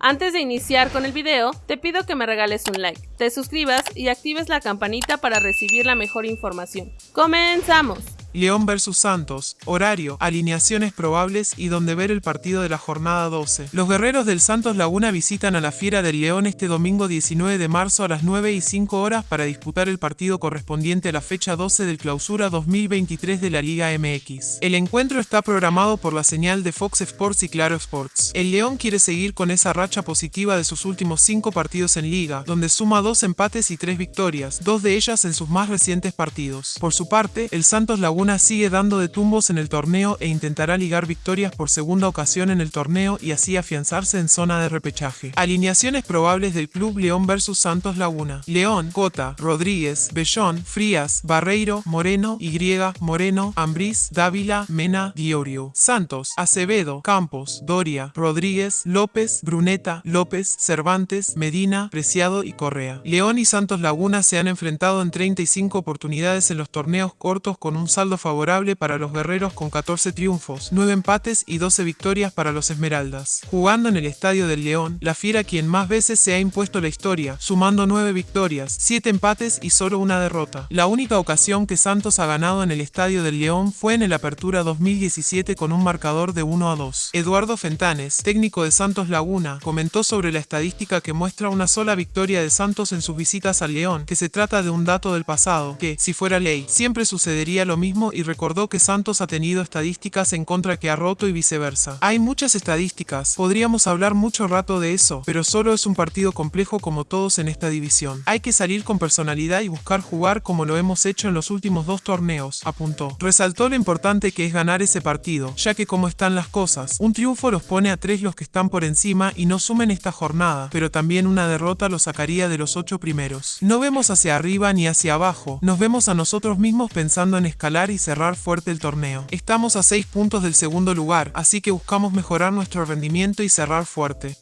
Antes de iniciar con el video, te pido que me regales un like, te suscribas y actives la campanita para recibir la mejor información. ¡Comenzamos! León vs Santos, horario, alineaciones probables y donde ver el partido de la jornada 12. Los guerreros del Santos Laguna visitan a la Fiera del León este domingo 19 de marzo a las 9 y 5 horas para disputar el partido correspondiente a la fecha 12 del clausura 2023 de la Liga MX. El encuentro está programado por la señal de Fox Sports y Claro Sports. El León quiere seguir con esa racha positiva de sus últimos 5 partidos en Liga, donde suma 2 empates y 3 victorias, dos de ellas en sus más recientes partidos. Por su parte, el Santos Laguna sigue dando de tumbos en el torneo e intentará ligar victorias por segunda ocasión en el torneo y así afianzarse en zona de repechaje. Alineaciones probables del Club León vs Santos Laguna. León, Cota, Rodríguez, Bellón, Frías, Barreiro, Moreno, Y, Moreno, Ambriz, Dávila, Mena, Diorio. Santos, Acevedo, Campos, Doria, Rodríguez, López, Bruneta, López, Cervantes, Medina, Preciado y Correa. León y Santos Laguna se han enfrentado en 35 oportunidades en los torneos cortos con un saldo favorable para los guerreros con 14 triunfos, 9 empates y 12 victorias para los Esmeraldas. Jugando en el Estadio del León, la Fiera quien más veces se ha impuesto la historia, sumando 9 victorias, 7 empates y solo una derrota. La única ocasión que Santos ha ganado en el Estadio del León fue en el Apertura 2017 con un marcador de 1 a 2. Eduardo Fentanes, técnico de Santos Laguna, comentó sobre la estadística que muestra una sola victoria de Santos en sus visitas al León, que se trata de un dato del pasado, que, si fuera ley, siempre sucedería lo mismo y recordó que Santos ha tenido estadísticas en contra que ha roto y viceversa. Hay muchas estadísticas, podríamos hablar mucho rato de eso, pero solo es un partido complejo como todos en esta división. Hay que salir con personalidad y buscar jugar como lo hemos hecho en los últimos dos torneos, apuntó. Resaltó lo importante que es ganar ese partido, ya que como están las cosas, un triunfo los pone a tres los que están por encima y no sumen esta jornada, pero también una derrota los sacaría de los ocho primeros. No vemos hacia arriba ni hacia abajo, nos vemos a nosotros mismos pensando en escalar y cerrar fuerte el torneo. Estamos a 6 puntos del segundo lugar, así que buscamos mejorar nuestro rendimiento y cerrar fuerte.